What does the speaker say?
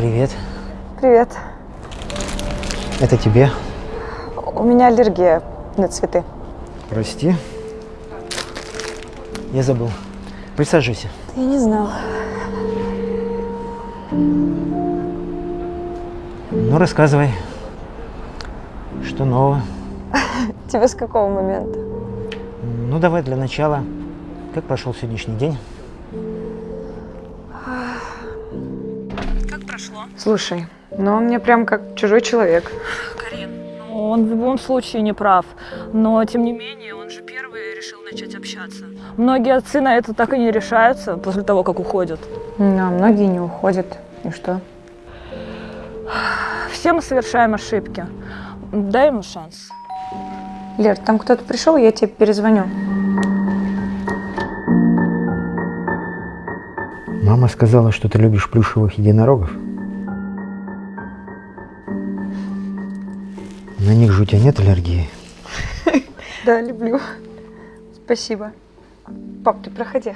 Привет. Привет. Это тебе. У меня аллергия на цветы. Прости. Я забыл. Присаживайся. Я не знала. Ну, рассказывай. Что нового? Тебе с какого момента? Ну, давай для начала. Как прошел сегодняшний день? Прошло? Слушай, ну он мне прям как чужой человек. Карин, ну, он в любом случае не прав. Но, тем не менее, он же первый решил начать общаться. Многие отцы на это так и не решаются после того, как уходят. Ну, а многие не уходят. И что? Все мы совершаем ошибки. Дай ему шанс. Лер, там кто-то пришел, я тебе перезвоню. Мама сказала, что ты любишь плюшевых единорогов. На них же у тебя нет аллергии. Да, люблю. Спасибо. Пап, ты проходи.